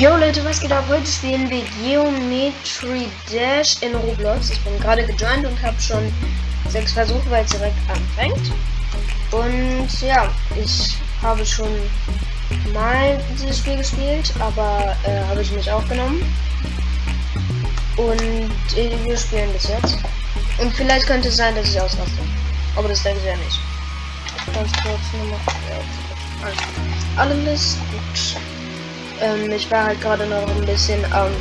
Jo Leute, was geht ab? Heute spielen wir Geometry Dash in Roblox. Ich bin gerade gejoint und habe schon sechs Versuche, weil es direkt anfängt. Und ja, ich habe schon mal dieses Spiel gespielt, aber äh, habe ich nicht aufgenommen. Und äh, wir spielen das jetzt. Und vielleicht könnte es sein, dass ich ausraste. Aber das denke ich ja nicht. Ganz kurz nochmal. Alles gut. Ähm, ich war halt gerade noch ein bisschen am ähm,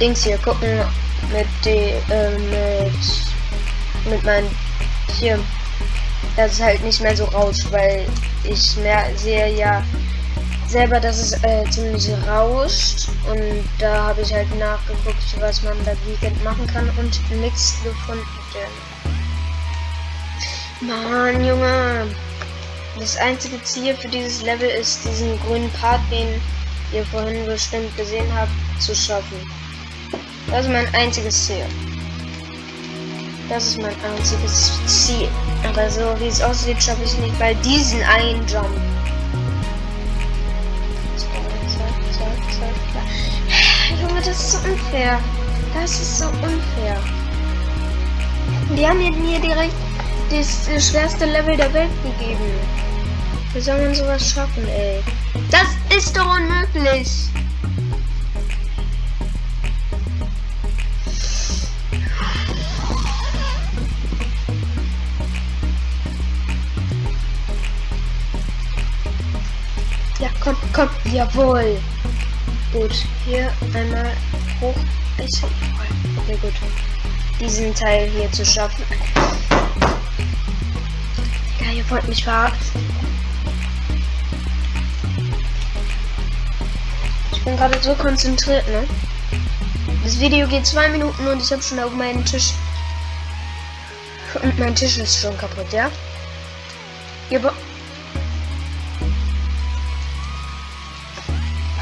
Dings hier gucken mit die äh, mit mit meinen hier dass es halt nicht mehr so rauscht, weil ich mehr sehe ja selber, dass es äh, ziemlich rauscht und da habe ich halt nachgeguckt, was man dagegen machen kann und nichts gefunden. Mann, Junge. Das einzige Ziel für dieses Level ist, diesen grünen Part, den ihr vorhin bestimmt gesehen habt, zu schaffen. Das ist mein einziges Ziel. Das ist mein einziges Ziel. Aber so wie es aussieht, schaffe ich nicht bei diesen einen Jump. Junge, das ist so unfair. Das ist so unfair. Die haben mir direkt das schwerste Level der Welt gegeben. Wie soll man sowas schaffen, ey? Das ist doch unmöglich! Ja, komm, komm, jawohl. Gut, hier einmal hoch. Ist okay, gut. Diesen Teil hier zu schaffen. Ja, ihr wollt mich verarschen. Bin gerade so konzentriert, ne? Das Video geht zwei Minuten und ich habe schon auf meinen Tisch. Und mein Tisch ist schon kaputt, ja? Aber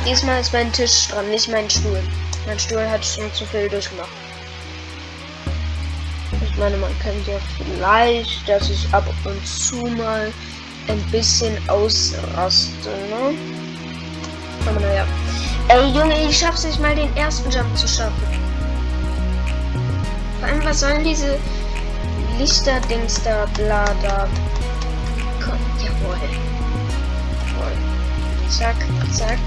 Diesmal ist mein Tisch dran, nicht mein Stuhl. Mein Stuhl hat schon zu viel durchgemacht. Ich meine, man kennt ja vielleicht, dass ich ab und zu mal ein bisschen ausraste, ne? Aber naja. Ey, Junge, ich schaff's nicht mal den ersten Jump zu schaffen. Vor allem, was sollen diese Lichter-Dings da, bla, da. Komm, jawohl. Jawohl. Zack, zack.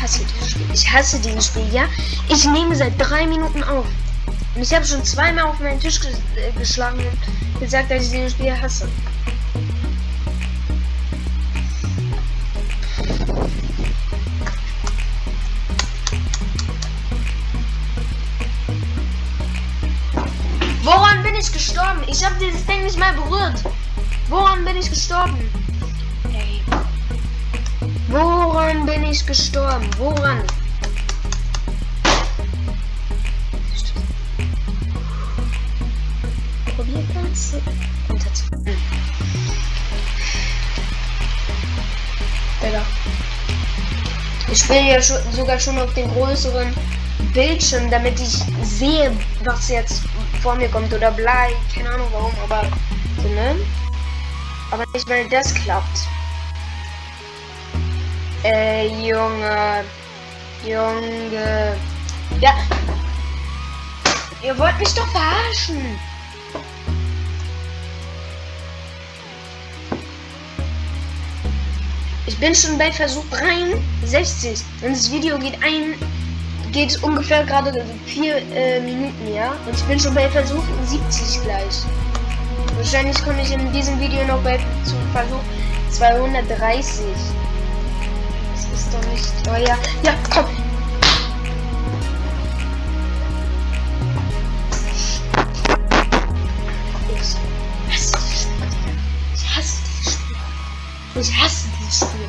Hasse dieses Spiel. Ich hasse dieses Spiel, ja? Ich nehme seit drei Minuten auf. Und ich habe schon zweimal auf meinen Tisch ges äh, geschlagen und gesagt, dass ich dieses Spiel hasse. Woran bin ich gestorben? Ich habe dieses Ding nicht mal berührt. Woran bin ich gestorben? Ich gestorben? Woran? Probier ganz runter zu. Hm. Digga. Ich spiele ja schon, sogar schon auf dem größeren Bildschirm, damit ich sehe, was jetzt vor mir kommt oder bleibt. Keine Ahnung warum, aber so, ne? Aber nicht, weil das klappt. Junge. Junge. Ja. Ihr wollt mich doch verarschen. Ich bin schon bei Versuch 63 und das Video geht ein geht ungefähr gerade vier äh, Minuten, ja? Und ich bin schon bei Versuch 70 gleich. Wahrscheinlich komme ich in diesem Video noch bei Versuch 230 ist doch nicht. Oh ja. Komm. Ich hasse dieses Spiel. Ich hasse dieses Spiel.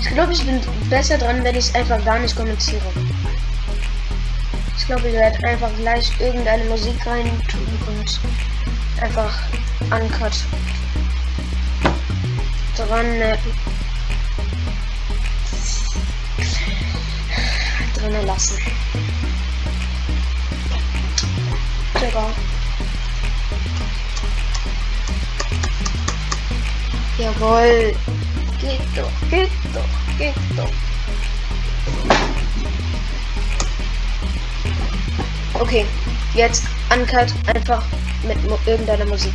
Ich glaube, ich bin besser dran, wenn ich einfach gar nicht kommentiere. Ich glaube, ich werde einfach gleich irgendeine Musik rein tun und einfach uncut. dran äh, drinnen lassen. Digga. Jawohl. Geht doch, geht doch, geht doch. Okay, jetzt Uncut einfach mit irgendeiner Musik.